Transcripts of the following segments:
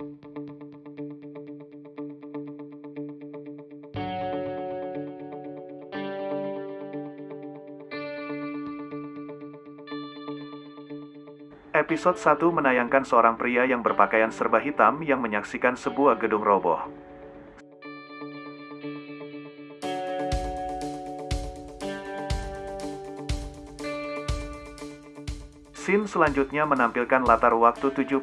Episode 1 menayangkan seorang pria yang berpakaian serba hitam yang menyaksikan sebuah gedung roboh. Scene selanjutnya menampilkan latar waktu 72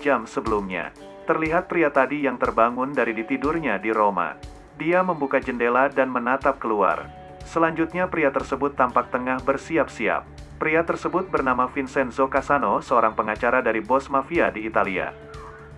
jam sebelumnya. Terlihat pria tadi yang terbangun dari di tidurnya di Roma. Dia membuka jendela dan menatap keluar. Selanjutnya pria tersebut tampak tengah bersiap-siap. Pria tersebut bernama Vincenzo Casano, seorang pengacara dari bos mafia di Italia.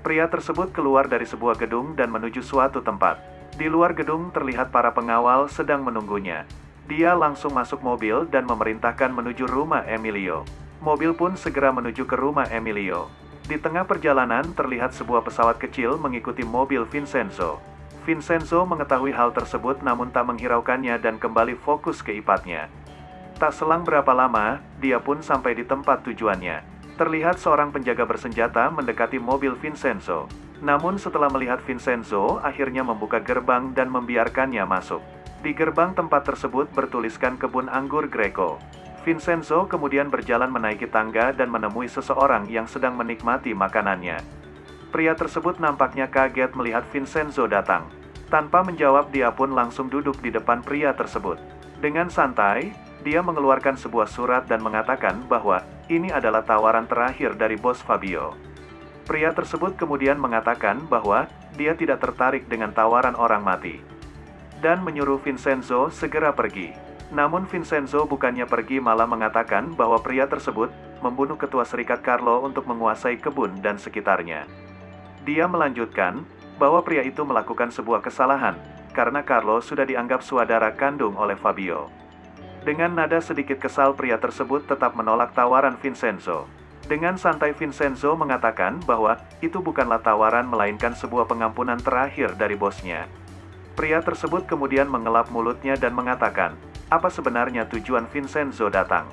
Pria tersebut keluar dari sebuah gedung dan menuju suatu tempat. Di luar gedung terlihat para pengawal sedang menunggunya. Dia langsung masuk mobil dan memerintahkan menuju rumah Emilio. Mobil pun segera menuju ke rumah Emilio. Di tengah perjalanan terlihat sebuah pesawat kecil mengikuti mobil Vincenzo. Vincenzo mengetahui hal tersebut namun tak menghiraukannya dan kembali fokus ke ipatnya. Tak selang berapa lama, dia pun sampai di tempat tujuannya. Terlihat seorang penjaga bersenjata mendekati mobil Vincenzo. Namun setelah melihat Vincenzo, akhirnya membuka gerbang dan membiarkannya masuk. Di gerbang tempat tersebut bertuliskan kebun anggur Greco. Vincenzo kemudian berjalan menaiki tangga dan menemui seseorang yang sedang menikmati makanannya. Pria tersebut nampaknya kaget melihat Vincenzo datang. Tanpa menjawab dia pun langsung duduk di depan pria tersebut. Dengan santai, dia mengeluarkan sebuah surat dan mengatakan bahwa ini adalah tawaran terakhir dari bos Fabio. Pria tersebut kemudian mengatakan bahwa dia tidak tertarik dengan tawaran orang mati. Dan menyuruh Vincenzo segera pergi. Namun Vincenzo bukannya pergi malah mengatakan bahwa pria tersebut membunuh ketua serikat Carlo untuk menguasai kebun dan sekitarnya. Dia melanjutkan bahwa pria itu melakukan sebuah kesalahan, karena Carlo sudah dianggap saudara kandung oleh Fabio. Dengan nada sedikit kesal pria tersebut tetap menolak tawaran Vincenzo. Dengan santai Vincenzo mengatakan bahwa itu bukanlah tawaran melainkan sebuah pengampunan terakhir dari bosnya. Pria tersebut kemudian mengelap mulutnya dan mengatakan, apa sebenarnya tujuan Vincenzo datang.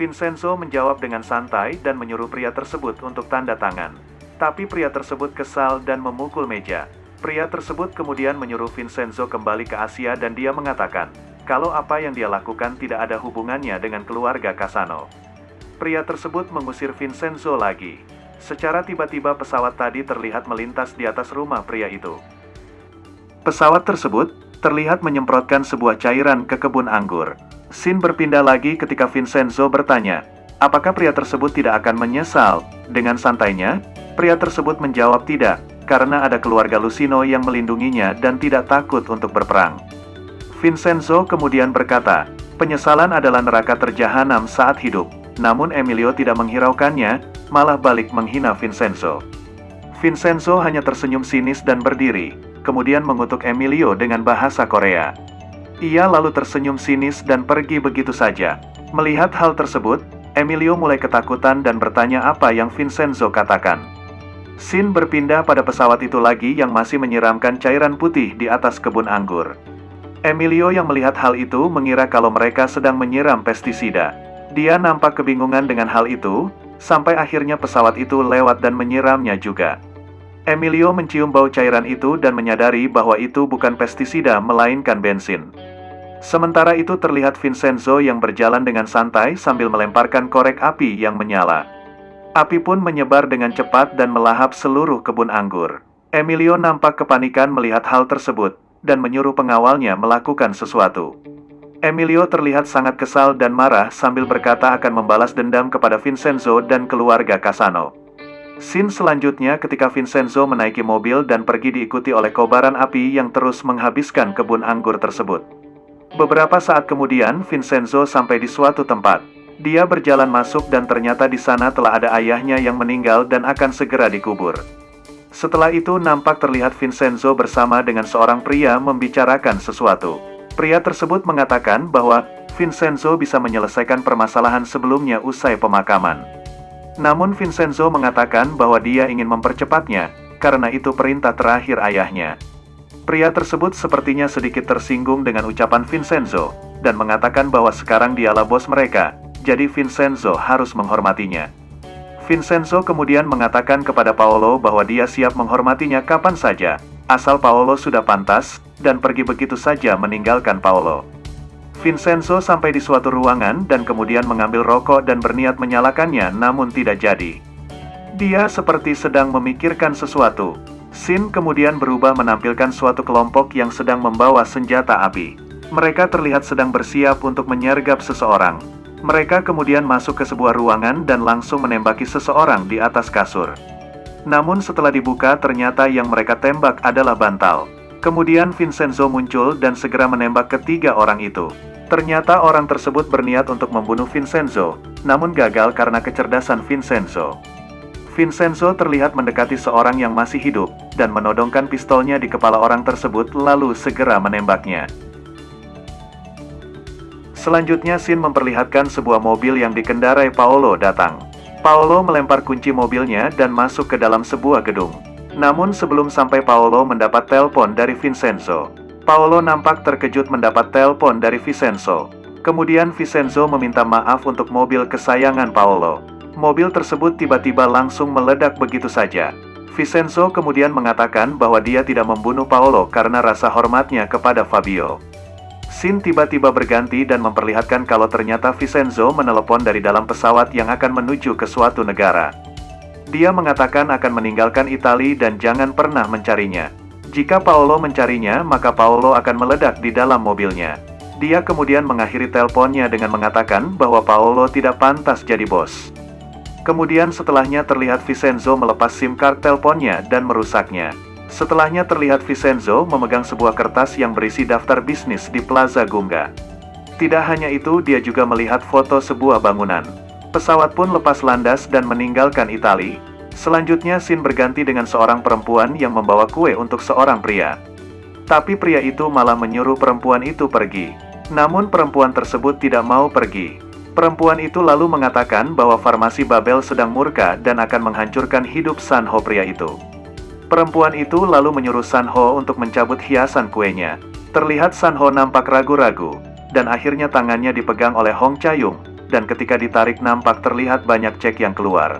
Vincenzo menjawab dengan santai dan menyuruh pria tersebut untuk tanda tangan. Tapi pria tersebut kesal dan memukul meja. Pria tersebut kemudian menyuruh Vincenzo kembali ke Asia dan dia mengatakan, kalau apa yang dia lakukan tidak ada hubungannya dengan keluarga Casano. Pria tersebut mengusir Vincenzo lagi. Secara tiba-tiba pesawat tadi terlihat melintas di atas rumah pria itu. Pesawat tersebut terlihat menyemprotkan sebuah cairan ke kebun anggur. Sin berpindah lagi ketika Vincenzo bertanya, apakah pria tersebut tidak akan menyesal? Dengan santainya, pria tersebut menjawab tidak, karena ada keluarga Lucino yang melindunginya dan tidak takut untuk berperang. Vincenzo kemudian berkata, penyesalan adalah neraka terjahanam saat hidup. Namun Emilio tidak menghiraukannya, malah balik menghina Vincenzo. Vincenzo hanya tersenyum sinis dan berdiri, kemudian mengutuk Emilio dengan bahasa Korea. Ia lalu tersenyum sinis dan pergi begitu saja. Melihat hal tersebut, Emilio mulai ketakutan dan bertanya apa yang Vincenzo katakan. Sin berpindah pada pesawat itu lagi yang masih menyiramkan cairan putih di atas kebun anggur. Emilio yang melihat hal itu mengira kalau mereka sedang menyiram pestisida. Dia nampak kebingungan dengan hal itu, sampai akhirnya pesawat itu lewat dan menyiramnya juga. Emilio mencium bau cairan itu dan menyadari bahwa itu bukan pestisida melainkan bensin. Sementara itu terlihat Vincenzo yang berjalan dengan santai sambil melemparkan korek api yang menyala. Api pun menyebar dengan cepat dan melahap seluruh kebun anggur. Emilio nampak kepanikan melihat hal tersebut, dan menyuruh pengawalnya melakukan sesuatu. Emilio terlihat sangat kesal dan marah sambil berkata akan membalas dendam kepada Vincenzo dan keluarga Casano. Scene selanjutnya ketika Vincenzo menaiki mobil dan pergi diikuti oleh kobaran api yang terus menghabiskan kebun anggur tersebut. Beberapa saat kemudian, Vincenzo sampai di suatu tempat. Dia berjalan masuk dan ternyata di sana telah ada ayahnya yang meninggal dan akan segera dikubur. Setelah itu nampak terlihat Vincenzo bersama dengan seorang pria membicarakan sesuatu. Pria tersebut mengatakan bahwa Vincenzo bisa menyelesaikan permasalahan sebelumnya usai pemakaman. Namun Vincenzo mengatakan bahwa dia ingin mempercepatnya, karena itu perintah terakhir ayahnya. Pria tersebut sepertinya sedikit tersinggung dengan ucapan Vincenzo, dan mengatakan bahwa sekarang dialah bos mereka, jadi Vincenzo harus menghormatinya. Vincenzo kemudian mengatakan kepada Paolo bahwa dia siap menghormatinya kapan saja, asal Paolo sudah pantas, dan pergi begitu saja meninggalkan Paolo. Vincenzo sampai di suatu ruangan dan kemudian mengambil rokok dan berniat menyalakannya namun tidak jadi. Dia seperti sedang memikirkan sesuatu. Sin kemudian berubah menampilkan suatu kelompok yang sedang membawa senjata api. Mereka terlihat sedang bersiap untuk menyergap seseorang. Mereka kemudian masuk ke sebuah ruangan dan langsung menembaki seseorang di atas kasur. Namun setelah dibuka ternyata yang mereka tembak adalah bantal. Kemudian Vincenzo muncul dan segera menembak ketiga orang itu. Ternyata orang tersebut berniat untuk membunuh Vincenzo, namun gagal karena kecerdasan Vincenzo. Vincenzo terlihat mendekati seorang yang masih hidup, dan menodongkan pistolnya di kepala orang tersebut lalu segera menembaknya. Selanjutnya Sin memperlihatkan sebuah mobil yang dikendarai Paolo datang. Paolo melempar kunci mobilnya dan masuk ke dalam sebuah gedung. Namun sebelum sampai Paolo mendapat telepon dari Vincenzo. Paolo nampak terkejut mendapat telepon dari Vincenzo. Kemudian Vincenzo meminta maaf untuk mobil kesayangan Paolo. Mobil tersebut tiba-tiba langsung meledak begitu saja. Vincenzo kemudian mengatakan bahwa dia tidak membunuh Paolo karena rasa hormatnya kepada Fabio. Sin tiba-tiba berganti dan memperlihatkan kalau ternyata Vincenzo menelepon dari dalam pesawat yang akan menuju ke suatu negara. Dia mengatakan akan meninggalkan Italia dan jangan pernah mencarinya. Jika Paolo mencarinya, maka Paolo akan meledak di dalam mobilnya. Dia kemudian mengakhiri teleponnya dengan mengatakan bahwa Paolo tidak pantas jadi bos. Kemudian setelahnya terlihat Vincenzo melepas SIM card teleponnya dan merusaknya. Setelahnya terlihat Vincenzo memegang sebuah kertas yang berisi daftar bisnis di Plaza Gunga. Tidak hanya itu, dia juga melihat foto sebuah bangunan. Pesawat pun lepas landas dan meninggalkan Itali. Selanjutnya Sin berganti dengan seorang perempuan yang membawa kue untuk seorang pria. Tapi pria itu malah menyuruh perempuan itu pergi. Namun perempuan tersebut tidak mau pergi. Perempuan itu lalu mengatakan bahwa farmasi Babel sedang murka dan akan menghancurkan hidup Sanho pria itu. Perempuan itu lalu menyuruh Sanho untuk mencabut hiasan kuenya. Terlihat Sanho nampak ragu-ragu, dan akhirnya tangannya dipegang oleh Hong Chayung, dan ketika ditarik nampak terlihat banyak cek yang keluar.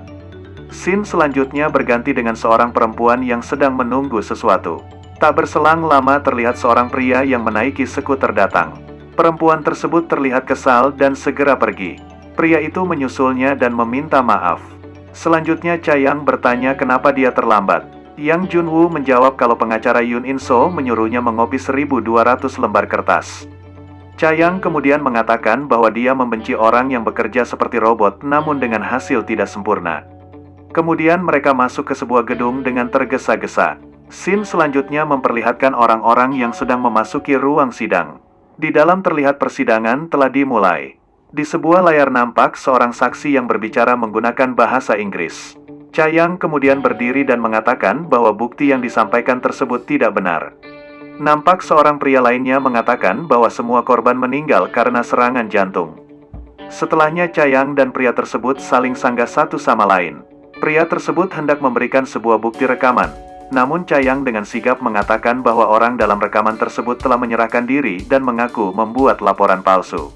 Sin selanjutnya berganti dengan seorang perempuan yang sedang menunggu sesuatu. Tak berselang lama terlihat seorang pria yang menaiki skuter datang. Perempuan tersebut terlihat kesal dan segera pergi. Pria itu menyusulnya dan meminta maaf. Selanjutnya Chayang bertanya kenapa dia terlambat. Yang Junwoo menjawab kalau pengacara Yun In So menyuruhnya mengopi 1200 lembar kertas. Chayang kemudian mengatakan bahwa dia membenci orang yang bekerja seperti robot namun dengan hasil tidak sempurna. Kemudian mereka masuk ke sebuah gedung dengan tergesa-gesa. Sim selanjutnya memperlihatkan orang-orang yang sedang memasuki ruang sidang. Di dalam terlihat persidangan telah dimulai. Di sebuah layar nampak seorang saksi yang berbicara menggunakan bahasa Inggris. Cayang kemudian berdiri dan mengatakan bahwa bukti yang disampaikan tersebut tidak benar. Nampak seorang pria lainnya mengatakan bahwa semua korban meninggal karena serangan jantung. Setelahnya Cayang dan pria tersebut saling sanggah satu sama lain. Pria tersebut hendak memberikan sebuah bukti rekaman, namun Cayang dengan sigap mengatakan bahwa orang dalam rekaman tersebut telah menyerahkan diri dan mengaku membuat laporan palsu.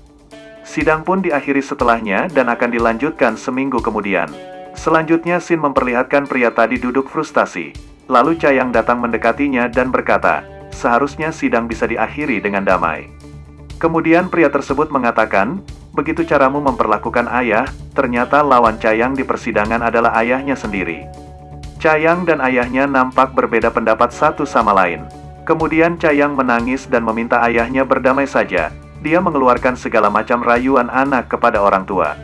Sidang pun diakhiri setelahnya dan akan dilanjutkan seminggu kemudian. Selanjutnya Sin memperlihatkan pria tadi duduk frustasi. Lalu Cayang datang mendekatinya dan berkata, seharusnya sidang bisa diakhiri dengan damai. Kemudian pria tersebut mengatakan, begitu caramu memperlakukan ayah, ternyata lawan Cayang di persidangan adalah ayahnya sendiri. Cayang dan ayahnya nampak berbeda pendapat satu sama lain. Kemudian Cayang menangis dan meminta ayahnya berdamai saja. Dia mengeluarkan segala macam rayuan anak kepada orang tua.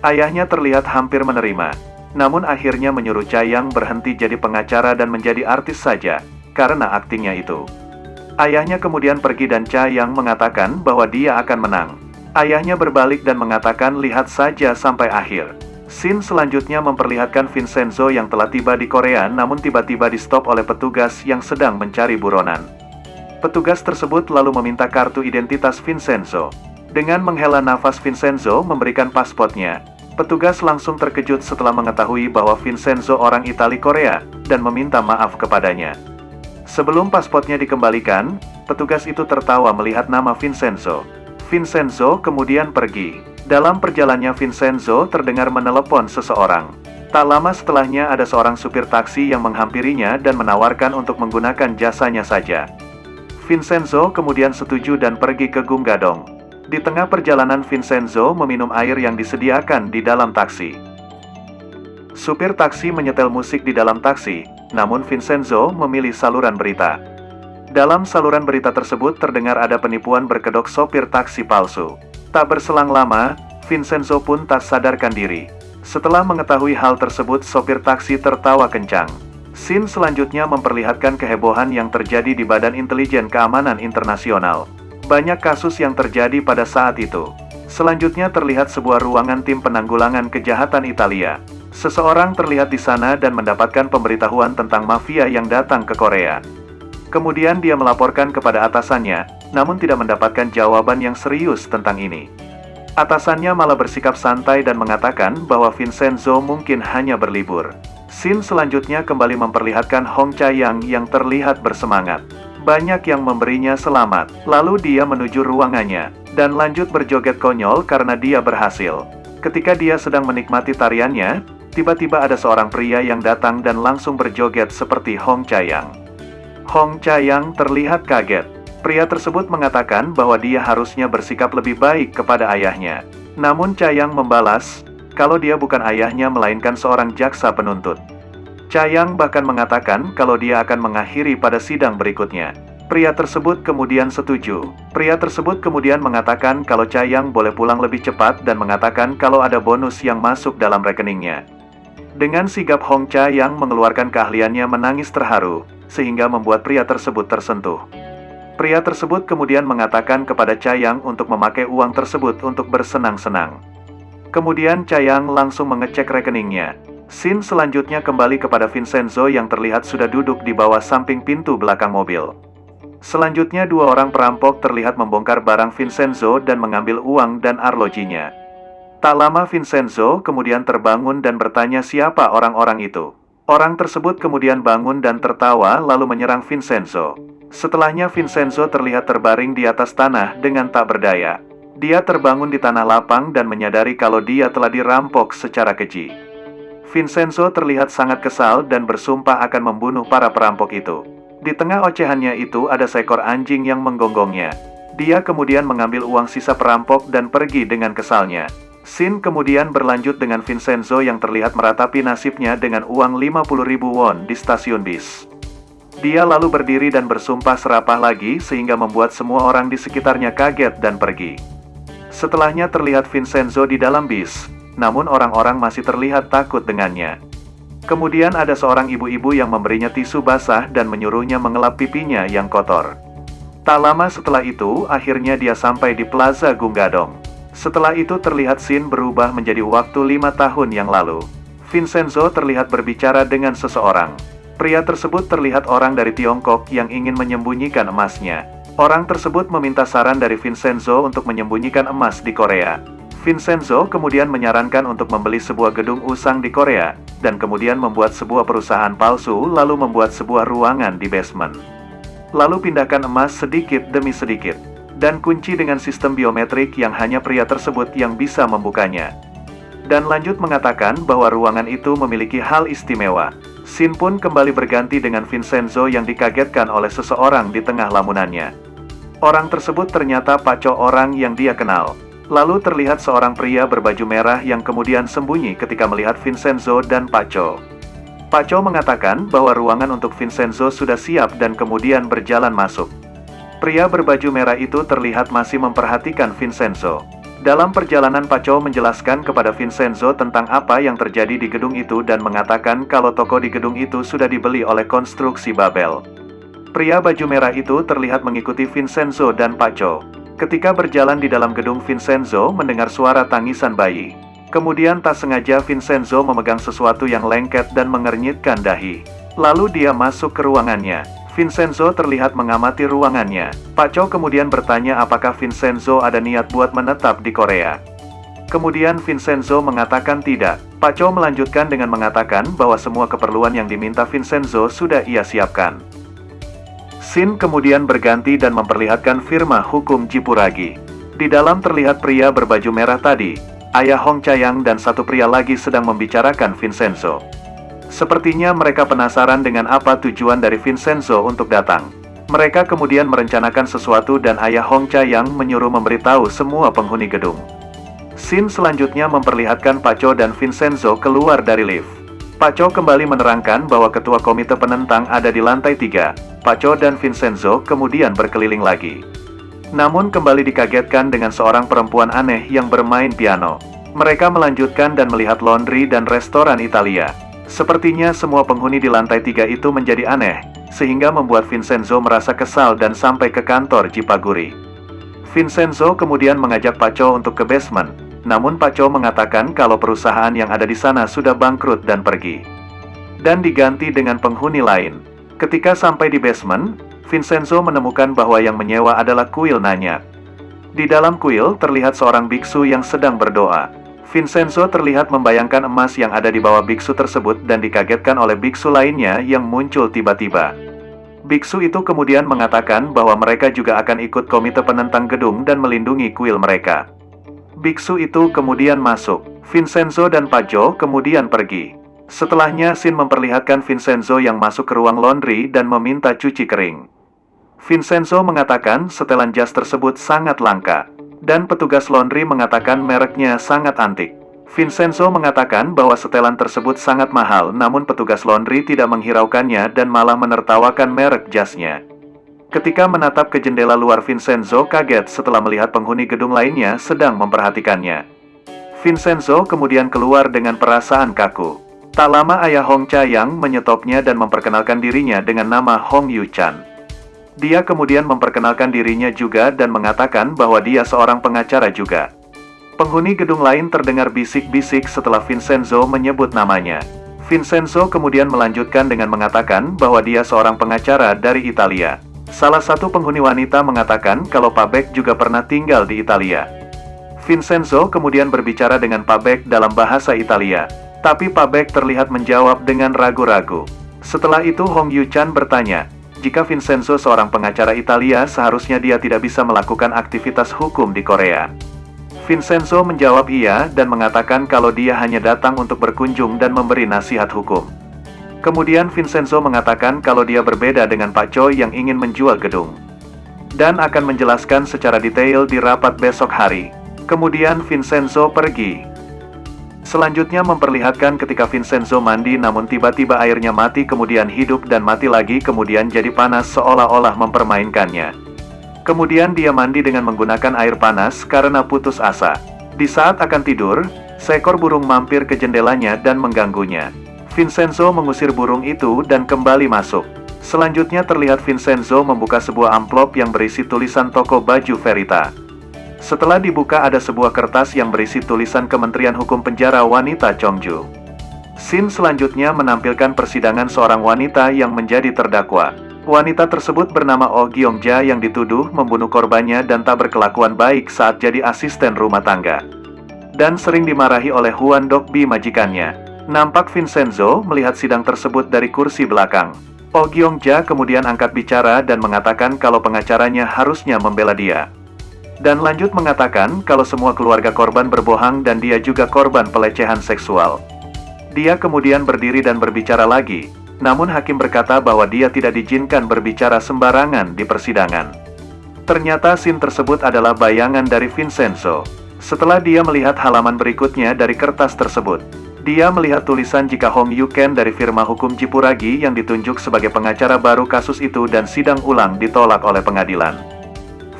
Ayahnya terlihat hampir menerima, namun akhirnya menyuruh Cayang berhenti jadi pengacara dan menjadi artis saja, karena aktingnya itu. Ayahnya kemudian pergi dan Cayang mengatakan bahwa dia akan menang. Ayahnya berbalik dan mengatakan lihat saja sampai akhir. Scene selanjutnya memperlihatkan Vincenzo yang telah tiba di Korea namun tiba-tiba di stop oleh petugas yang sedang mencari buronan. Petugas tersebut lalu meminta kartu identitas Vincenzo. Dengan menghela nafas Vincenzo memberikan pasportnya, Petugas langsung terkejut setelah mengetahui bahwa Vincenzo orang Itali Korea, dan meminta maaf kepadanya. Sebelum pasportnya dikembalikan, petugas itu tertawa melihat nama Vincenzo. Vincenzo kemudian pergi. Dalam perjalannya Vincenzo terdengar menelepon seseorang. Tak lama setelahnya ada seorang supir taksi yang menghampirinya dan menawarkan untuk menggunakan jasanya saja. Vincenzo kemudian setuju dan pergi ke Gunggadong. Di tengah perjalanan Vincenzo meminum air yang disediakan di dalam taksi. Supir taksi menyetel musik di dalam taksi, namun Vincenzo memilih saluran berita. Dalam saluran berita tersebut terdengar ada penipuan berkedok sopir taksi palsu. Tak berselang lama, Vincenzo pun tak sadarkan diri. Setelah mengetahui hal tersebut sopir taksi tertawa kencang. Scene selanjutnya memperlihatkan kehebohan yang terjadi di Badan Intelijen Keamanan Internasional. Banyak kasus yang terjadi pada saat itu. Selanjutnya terlihat sebuah ruangan tim penanggulangan kejahatan Italia. Seseorang terlihat di sana dan mendapatkan pemberitahuan tentang mafia yang datang ke Korea. Kemudian dia melaporkan kepada atasannya, namun tidak mendapatkan jawaban yang serius tentang ini. Atasannya malah bersikap santai dan mengatakan bahwa Vincenzo mungkin hanya berlibur. Scene selanjutnya kembali memperlihatkan Hong Chayang yang terlihat bersemangat. Banyak yang memberinya selamat, lalu dia menuju ruangannya, dan lanjut berjoget konyol karena dia berhasil. Ketika dia sedang menikmati tariannya, tiba-tiba ada seorang pria yang datang dan langsung berjoget seperti Hong Chayang. Hong Chayang terlihat kaget, Pria tersebut mengatakan bahwa dia harusnya bersikap lebih baik kepada ayahnya. Namun Cayang membalas, kalau dia bukan ayahnya melainkan seorang jaksa penuntut. Cayang bahkan mengatakan kalau dia akan mengakhiri pada sidang berikutnya. Pria tersebut kemudian setuju. Pria tersebut kemudian mengatakan kalau Cayang boleh pulang lebih cepat dan mengatakan kalau ada bonus yang masuk dalam rekeningnya. Dengan sigap Hong Cayang mengeluarkan keahliannya menangis terharu, sehingga membuat pria tersebut tersentuh. Pria tersebut kemudian mengatakan kepada Cayang untuk memakai uang tersebut untuk bersenang-senang. Kemudian Cayang langsung mengecek rekeningnya. Scene selanjutnya kembali kepada Vincenzo yang terlihat sudah duduk di bawah samping pintu belakang mobil. Selanjutnya dua orang perampok terlihat membongkar barang Vincenzo dan mengambil uang dan arlojinya. Tak lama Vincenzo kemudian terbangun dan bertanya siapa orang-orang itu. Orang tersebut kemudian bangun dan tertawa lalu menyerang Vincenzo. Setelahnya Vincenzo terlihat terbaring di atas tanah dengan tak berdaya. Dia terbangun di tanah lapang dan menyadari kalau dia telah dirampok secara keji. Vincenzo terlihat sangat kesal dan bersumpah akan membunuh para perampok itu. Di tengah ocehannya itu ada seekor anjing yang menggonggongnya. Dia kemudian mengambil uang sisa perampok dan pergi dengan kesalnya. Sin kemudian berlanjut dengan Vincenzo yang terlihat meratapi nasibnya dengan uang 50.000 won di stasiun bis. Dia lalu berdiri dan bersumpah serapah lagi sehingga membuat semua orang di sekitarnya kaget dan pergi. Setelahnya terlihat Vincenzo di dalam bis, namun orang-orang masih terlihat takut dengannya. Kemudian ada seorang ibu-ibu yang memberinya tisu basah dan menyuruhnya mengelap pipinya yang kotor. Tak lama setelah itu, akhirnya dia sampai di Plaza Gunggadong. Setelah itu terlihat scene berubah menjadi waktu lima tahun yang lalu. Vincenzo terlihat berbicara dengan seseorang. Pria tersebut terlihat orang dari Tiongkok yang ingin menyembunyikan emasnya. Orang tersebut meminta saran dari Vincenzo untuk menyembunyikan emas di Korea. Vincenzo kemudian menyarankan untuk membeli sebuah gedung usang di Korea, dan kemudian membuat sebuah perusahaan palsu lalu membuat sebuah ruangan di basement. Lalu pindahkan emas sedikit demi sedikit, dan kunci dengan sistem biometrik yang hanya pria tersebut yang bisa membukanya. Dan lanjut mengatakan bahwa ruangan itu memiliki hal istimewa, Sin pun kembali berganti dengan Vincenzo yang dikagetkan oleh seseorang di tengah lamunannya. Orang tersebut ternyata paco orang yang dia kenal. Lalu terlihat seorang pria berbaju merah yang kemudian sembunyi ketika melihat Vincenzo dan Paco. Paco mengatakan bahwa ruangan untuk Vincenzo sudah siap dan kemudian berjalan masuk. Pria berbaju merah itu terlihat masih memperhatikan Vincenzo. Dalam perjalanan Paco menjelaskan kepada Vincenzo tentang apa yang terjadi di gedung itu dan mengatakan kalau toko di gedung itu sudah dibeli oleh konstruksi Babel. Pria baju merah itu terlihat mengikuti Vincenzo dan Paco. Ketika berjalan di dalam gedung Vincenzo mendengar suara tangisan bayi. Kemudian tak sengaja Vincenzo memegang sesuatu yang lengket dan mengernyitkan dahi. Lalu dia masuk ke ruangannya. Vincenzo terlihat mengamati ruangannya. Pak Cho kemudian bertanya apakah Vincenzo ada niat buat menetap di Korea. Kemudian Vincenzo mengatakan tidak. Pak Cho melanjutkan dengan mengatakan bahwa semua keperluan yang diminta Vincenzo sudah ia siapkan. Sin kemudian berganti dan memperlihatkan firma hukum Jipuragi. Di dalam terlihat pria berbaju merah tadi. ayah Hong Chayang dan satu pria lagi sedang membicarakan Vincenzo. Sepertinya mereka penasaran dengan apa tujuan dari Vincenzo untuk datang. Mereka kemudian merencanakan sesuatu dan ayah Hong Chayang menyuruh memberitahu semua penghuni gedung. Scene selanjutnya memperlihatkan Paco dan Vincenzo keluar dari lift. Paco kembali menerangkan bahwa ketua komite penentang ada di lantai tiga. Paco dan Vincenzo kemudian berkeliling lagi. Namun kembali dikagetkan dengan seorang perempuan aneh yang bermain piano. Mereka melanjutkan dan melihat laundry dan restoran Italia. Sepertinya semua penghuni di lantai tiga itu menjadi aneh, sehingga membuat Vincenzo merasa kesal dan sampai ke kantor Cipaguri. Vincenzo kemudian mengajak Paco untuk ke basement, namun Paco mengatakan kalau perusahaan yang ada di sana sudah bangkrut dan pergi. Dan diganti dengan penghuni lain. Ketika sampai di basement, Vincenzo menemukan bahwa yang menyewa adalah kuil Nanya. Di dalam kuil terlihat seorang biksu yang sedang berdoa. Vincenzo terlihat membayangkan emas yang ada di bawah biksu tersebut dan dikagetkan oleh biksu lainnya yang muncul tiba-tiba. Biksu itu kemudian mengatakan bahwa mereka juga akan ikut komite penentang gedung dan melindungi kuil mereka. Biksu itu kemudian masuk. Vincenzo dan Pajo kemudian pergi. Setelahnya Sin memperlihatkan Vincenzo yang masuk ke ruang laundry dan meminta cuci kering. Vincenzo mengatakan setelan jas tersebut sangat langka, dan petugas laundry mengatakan mereknya sangat antik. Vincenzo mengatakan bahwa setelan tersebut sangat mahal namun petugas laundry tidak menghiraukannya dan malah menertawakan merek jasnya. Ketika menatap ke jendela luar Vincenzo kaget setelah melihat penghuni gedung lainnya sedang memperhatikannya. Vincenzo kemudian keluar dengan perasaan kaku. Tak lama ayah Hong Cha yang menyetopnya dan memperkenalkan dirinya dengan nama Hong Yu Chan. Dia kemudian memperkenalkan dirinya juga dan mengatakan bahwa dia seorang pengacara juga. Penghuni gedung lain terdengar bisik-bisik setelah Vincenzo menyebut namanya. Vincenzo kemudian melanjutkan dengan mengatakan bahwa dia seorang pengacara dari Italia. Salah satu penghuni wanita mengatakan kalau Pak Beck juga pernah tinggal di Italia. Vincenzo kemudian berbicara dengan Pak Beck dalam bahasa Italia. Tapi Pak Beck terlihat menjawab dengan ragu-ragu. Setelah itu Hong Yu Chan bertanya, jika Vincenzo seorang pengacara Italia seharusnya dia tidak bisa melakukan aktivitas hukum di Korea. Vincenzo menjawab iya dan mengatakan kalau dia hanya datang untuk berkunjung dan memberi nasihat hukum. Kemudian Vincenzo mengatakan kalau dia berbeda dengan Pak Choi yang ingin menjual gedung. Dan akan menjelaskan secara detail di rapat besok hari. Kemudian Vincenzo pergi. Selanjutnya memperlihatkan ketika Vincenzo mandi namun tiba-tiba airnya mati kemudian hidup dan mati lagi kemudian jadi panas seolah-olah mempermainkannya. Kemudian dia mandi dengan menggunakan air panas karena putus asa. Di saat akan tidur, seekor burung mampir ke jendelanya dan mengganggunya. Vincenzo mengusir burung itu dan kembali masuk. Selanjutnya terlihat Vincenzo membuka sebuah amplop yang berisi tulisan toko baju Verita. Setelah dibuka ada sebuah kertas yang berisi tulisan Kementerian Hukum Penjara Wanita Chongju. Scene selanjutnya menampilkan persidangan seorang wanita yang menjadi terdakwa. Wanita tersebut bernama Oh Gyongja yang dituduh membunuh korbannya dan tak berkelakuan baik saat jadi asisten rumah tangga. Dan sering dimarahi oleh Huan Dokbi majikannya. Nampak Vincenzo melihat sidang tersebut dari kursi belakang. Oh Gyongja kemudian angkat bicara dan mengatakan kalau pengacaranya harusnya membela dia. Dan lanjut mengatakan kalau semua keluarga korban berbohong dan dia juga korban pelecehan seksual. Dia kemudian berdiri dan berbicara lagi, namun hakim berkata bahwa dia tidak diizinkan berbicara sembarangan di persidangan. Ternyata scene tersebut adalah bayangan dari Vincenzo. Setelah dia melihat halaman berikutnya dari kertas tersebut, dia melihat tulisan jika Hong Yuken dari firma hukum Cipuragi yang ditunjuk sebagai pengacara baru kasus itu dan sidang ulang ditolak oleh pengadilan.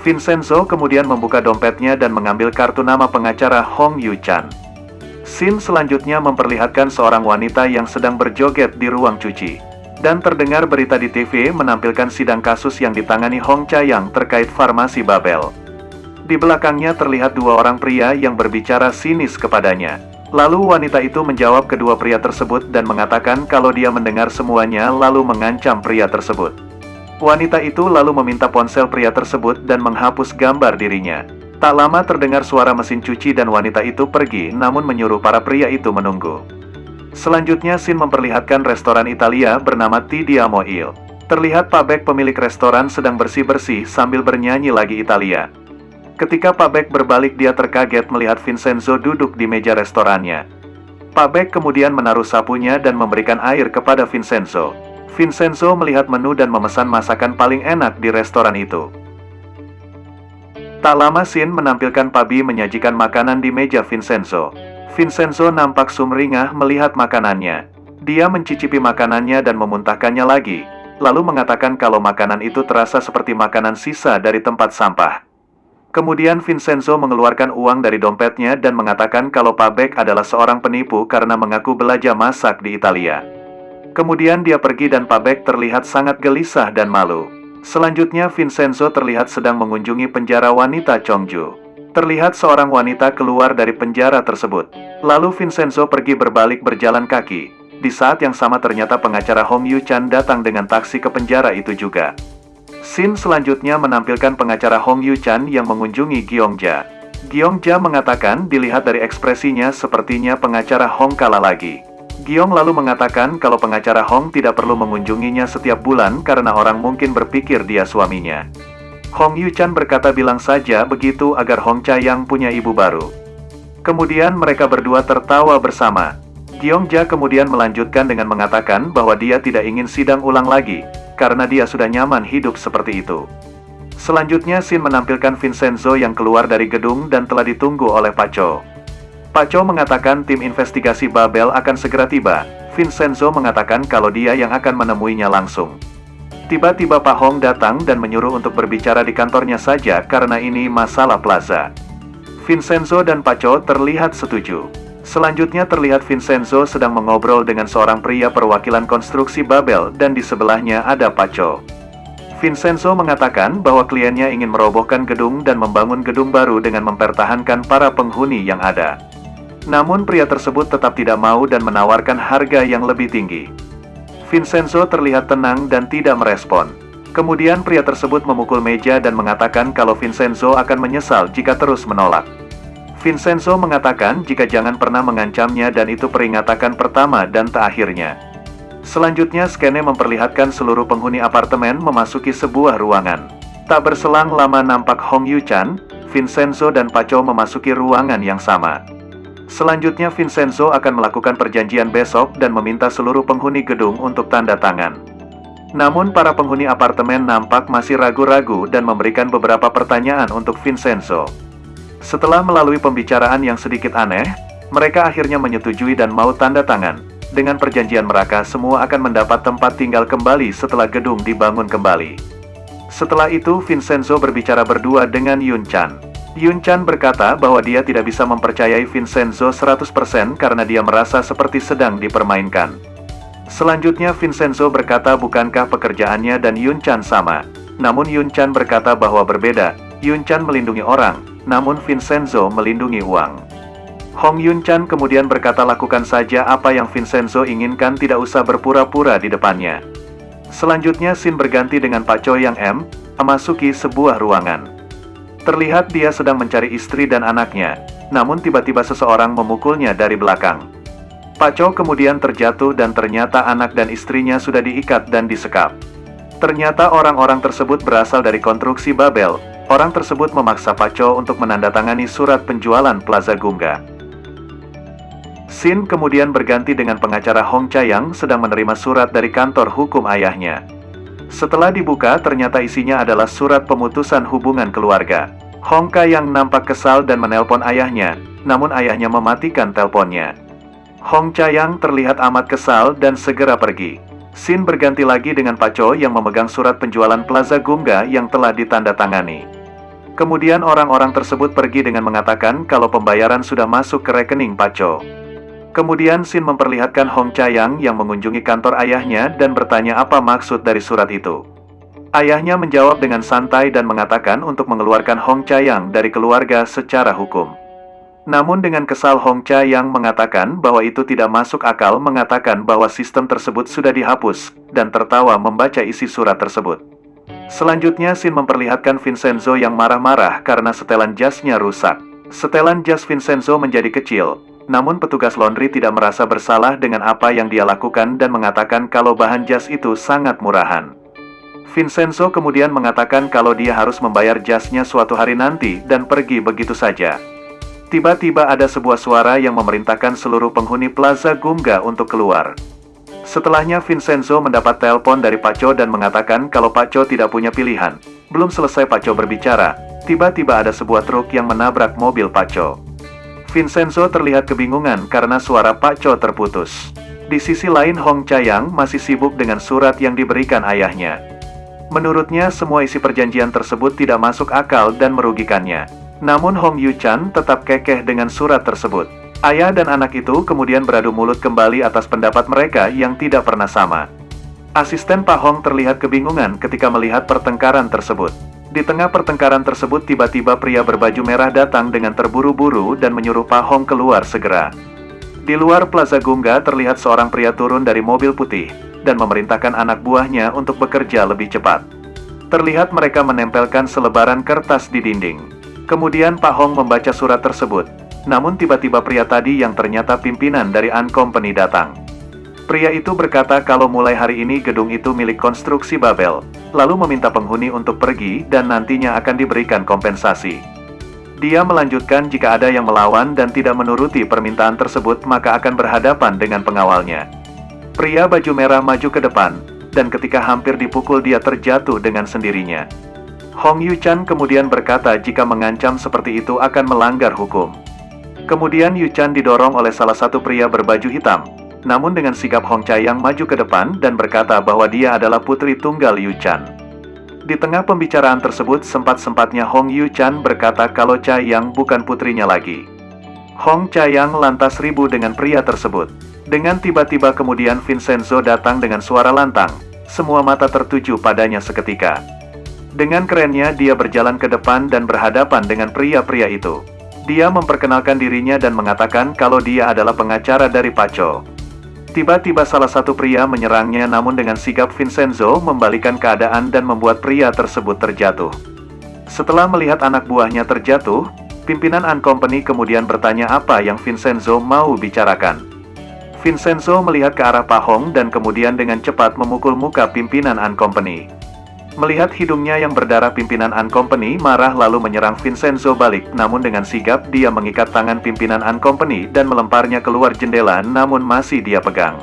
Vincenzo kemudian membuka dompetnya dan mengambil kartu nama pengacara Hong Yu Chan. Scene selanjutnya memperlihatkan seorang wanita yang sedang berjoget di ruang cuci. Dan terdengar berita di TV menampilkan sidang kasus yang ditangani Hong Chayang terkait farmasi Babel. Di belakangnya terlihat dua orang pria yang berbicara sinis kepadanya. Lalu wanita itu menjawab kedua pria tersebut dan mengatakan kalau dia mendengar semuanya lalu mengancam pria tersebut. Wanita itu lalu meminta ponsel pria tersebut dan menghapus gambar dirinya. Tak lama terdengar suara mesin cuci dan wanita itu pergi namun menyuruh para pria itu menunggu. Selanjutnya Sin memperlihatkan restoran Italia bernama Tidiamo Il. Terlihat Pak Beck pemilik restoran sedang bersih-bersih sambil bernyanyi lagi Italia. Ketika Pak Beck berbalik dia terkaget melihat Vincenzo duduk di meja restorannya. Pak Beck kemudian menaruh sapunya dan memberikan air kepada Vincenzo. Vincenzo melihat menu dan memesan masakan paling enak di restoran itu. Tak lama Sin menampilkan Pabi menyajikan makanan di meja Vincenzo. Vincenzo nampak sumringah melihat makanannya. Dia mencicipi makanannya dan memuntahkannya lagi, lalu mengatakan kalau makanan itu terasa seperti makanan sisa dari tempat sampah. Kemudian Vincenzo mengeluarkan uang dari dompetnya dan mengatakan kalau Pak Beck adalah seorang penipu karena mengaku belajar masak di Italia. Kemudian dia pergi dan Pak Beck terlihat sangat gelisah dan malu. Selanjutnya Vincenzo terlihat sedang mengunjungi penjara wanita Chongju. Terlihat seorang wanita keluar dari penjara tersebut. Lalu Vincenzo pergi berbalik berjalan kaki. Di saat yang sama ternyata pengacara Hong Yu Chan datang dengan taksi ke penjara itu juga. Scene selanjutnya menampilkan pengacara Hong Yu Chan yang mengunjungi Gyeongja. Gyeongja mengatakan dilihat dari ekspresinya sepertinya pengacara Hong kalah lagi. Giong lalu mengatakan kalau pengacara Hong tidak perlu mengunjunginya setiap bulan karena orang mungkin berpikir dia suaminya. Hong Yu Chan berkata bilang saja begitu agar Hong Chayang punya ibu baru. Kemudian mereka berdua tertawa bersama. Giong Ja kemudian melanjutkan dengan mengatakan bahwa dia tidak ingin sidang ulang lagi, karena dia sudah nyaman hidup seperti itu. Selanjutnya Sin menampilkan Vincenzo yang keluar dari gedung dan telah ditunggu oleh Paco. Pak Cho mengatakan tim investigasi Babel akan segera tiba. Vincenzo mengatakan kalau dia yang akan menemuinya langsung. Tiba-tiba Pak Hong datang dan menyuruh untuk berbicara di kantornya saja karena ini masalah plaza. Vincenzo dan Pak Cho terlihat setuju. Selanjutnya terlihat Vincenzo sedang mengobrol dengan seorang pria perwakilan konstruksi Babel dan di sebelahnya ada Pak Cho. Vincenzo mengatakan bahwa kliennya ingin merobohkan gedung dan membangun gedung baru dengan mempertahankan para penghuni yang ada. Namun pria tersebut tetap tidak mau dan menawarkan harga yang lebih tinggi. Vincenzo terlihat tenang dan tidak merespon. Kemudian pria tersebut memukul meja dan mengatakan kalau Vincenzo akan menyesal jika terus menolak. Vincenzo mengatakan jika jangan pernah mengancamnya dan itu peringatan pertama dan terakhirnya. Selanjutnya skene memperlihatkan seluruh penghuni apartemen memasuki sebuah ruangan. Tak berselang lama nampak Hong Yu Chan, Vincenzo dan Paco memasuki ruangan yang sama. Selanjutnya Vincenzo akan melakukan perjanjian besok dan meminta seluruh penghuni gedung untuk tanda tangan. Namun para penghuni apartemen nampak masih ragu-ragu dan memberikan beberapa pertanyaan untuk Vincenzo. Setelah melalui pembicaraan yang sedikit aneh, mereka akhirnya menyetujui dan mau tanda tangan. Dengan perjanjian mereka semua akan mendapat tempat tinggal kembali setelah gedung dibangun kembali. Setelah itu Vincenzo berbicara berdua dengan Yun Chan. Yun Chan berkata bahwa dia tidak bisa mempercayai Vincenzo 100% karena dia merasa seperti sedang dipermainkan. Selanjutnya Vincenzo berkata bukankah pekerjaannya dan Yun Chan sama. Namun Yun Chan berkata bahwa berbeda, Yun Chan melindungi orang, namun Vincenzo melindungi uang. Hong Yun Chan kemudian berkata lakukan saja apa yang Vincenzo inginkan tidak usah berpura-pura di depannya. Selanjutnya Sin berganti dengan Pak Choi yang M, memasuki sebuah ruangan. Terlihat dia sedang mencari istri dan anaknya, namun tiba-tiba seseorang memukulnya dari belakang. Pak Chow kemudian terjatuh dan ternyata anak dan istrinya sudah diikat dan disekap. Ternyata orang-orang tersebut berasal dari konstruksi Babel. Orang tersebut memaksa Pak Chow untuk menandatangani surat penjualan Plaza Gungga. Sin kemudian berganti dengan pengacara Hong Chayang sedang menerima surat dari kantor hukum ayahnya. Setelah dibuka ternyata isinya adalah surat pemutusan hubungan keluarga. Hongka yang nampak kesal dan menelpon ayahnya, namun ayahnya mematikan teleponnya. Hong Chayang terlihat amat kesal dan segera pergi. Sin berganti lagi dengan Pak Cho yang memegang surat penjualan Plaza Gungga yang telah ditandatangani. Kemudian orang-orang tersebut pergi dengan mengatakan kalau pembayaran sudah masuk ke rekening Pak Cho. Kemudian Sin memperlihatkan Hong Chayang yang mengunjungi kantor ayahnya dan bertanya apa maksud dari surat itu. Ayahnya menjawab dengan santai dan mengatakan untuk mengeluarkan Hong Chayang dari keluarga secara hukum. Namun dengan kesal Hong Chayang mengatakan bahwa itu tidak masuk akal mengatakan bahwa sistem tersebut sudah dihapus, dan tertawa membaca isi surat tersebut. Selanjutnya Sin memperlihatkan Vincenzo yang marah-marah karena setelan jasnya rusak. Setelan jas Vincenzo menjadi kecil, namun petugas laundry tidak merasa bersalah dengan apa yang dia lakukan dan mengatakan kalau bahan jas itu sangat murahan. Vincenzo kemudian mengatakan kalau dia harus membayar jasnya suatu hari nanti dan pergi begitu saja. Tiba-tiba ada sebuah suara yang memerintahkan seluruh penghuni Plaza Gumga untuk keluar. Setelahnya Vincenzo mendapat telepon dari Pak Cho dan mengatakan kalau Pak Cho tidak punya pilihan. Belum selesai Pak Cho berbicara, tiba-tiba ada sebuah truk yang menabrak mobil Pak Cho. Vincenzo terlihat kebingungan karena suara Pak Cho terputus. Di sisi lain Hong Chayang masih sibuk dengan surat yang diberikan ayahnya. Menurutnya semua isi perjanjian tersebut tidak masuk akal dan merugikannya. Namun Hong Yu Chan tetap kekeh dengan surat tersebut. Ayah dan anak itu kemudian beradu mulut kembali atas pendapat mereka yang tidak pernah sama. Asisten Pak Hong terlihat kebingungan ketika melihat pertengkaran tersebut. Di tengah pertengkaran tersebut tiba-tiba pria berbaju merah datang dengan terburu-buru dan menyuruh Pak Hong keluar segera. Di luar Plaza Gungga terlihat seorang pria turun dari mobil putih, dan memerintahkan anak buahnya untuk bekerja lebih cepat. Terlihat mereka menempelkan selebaran kertas di dinding. Kemudian Pak Hong membaca surat tersebut, namun tiba-tiba pria tadi yang ternyata pimpinan dari An Company datang. Pria itu berkata kalau mulai hari ini gedung itu milik konstruksi Babel, lalu meminta penghuni untuk pergi dan nantinya akan diberikan kompensasi. Dia melanjutkan jika ada yang melawan dan tidak menuruti permintaan tersebut maka akan berhadapan dengan pengawalnya. Pria baju merah maju ke depan, dan ketika hampir dipukul dia terjatuh dengan sendirinya. Hong Yu Chan kemudian berkata jika mengancam seperti itu akan melanggar hukum. Kemudian Yu Chan didorong oleh salah satu pria berbaju hitam. Namun dengan sikap Hong Chayang maju ke depan dan berkata bahwa dia adalah putri tunggal Yu Chan. Di tengah pembicaraan tersebut sempat-sempatnya Hong Yu Chan berkata kalau Chayang bukan putrinya lagi. Hong Chayang lantas ribu dengan pria tersebut. Dengan tiba-tiba kemudian Vincenzo datang dengan suara lantang. Semua mata tertuju padanya seketika. Dengan kerennya dia berjalan ke depan dan berhadapan dengan pria-pria itu. Dia memperkenalkan dirinya dan mengatakan kalau dia adalah pengacara dari Paco. Tiba-tiba salah satu pria menyerangnya namun dengan sigap Vincenzo membalikan keadaan dan membuat pria tersebut terjatuh. Setelah melihat anak buahnya terjatuh, pimpinan An Company kemudian bertanya apa yang Vincenzo mau bicarakan. Vincenzo melihat ke arah Pahong dan kemudian dengan cepat memukul muka pimpinan An Company. Melihat hidungnya yang berdarah pimpinan An Company marah lalu menyerang Vincenzo balik, namun dengan sigap dia mengikat tangan pimpinan An Company dan melemparnya keluar jendela namun masih dia pegang.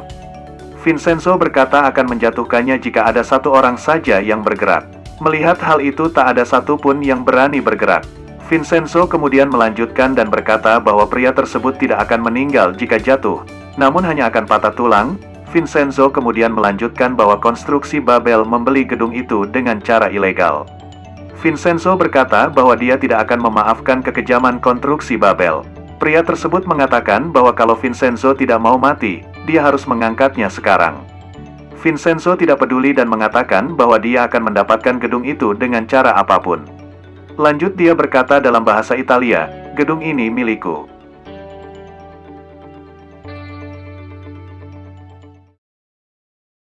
Vincenzo berkata akan menjatuhkannya jika ada satu orang saja yang bergerak. Melihat hal itu tak ada satupun yang berani bergerak. Vincenzo kemudian melanjutkan dan berkata bahwa pria tersebut tidak akan meninggal jika jatuh, namun hanya akan patah tulang, Vincenzo kemudian melanjutkan bahwa konstruksi Babel membeli gedung itu dengan cara ilegal. Vincenzo berkata bahwa dia tidak akan memaafkan kekejaman konstruksi Babel. Pria tersebut mengatakan bahwa kalau Vincenzo tidak mau mati, dia harus mengangkatnya sekarang. Vincenzo tidak peduli dan mengatakan bahwa dia akan mendapatkan gedung itu dengan cara apa pun. Lanjut dia berkata dalam bahasa Italia, gedung ini milikku.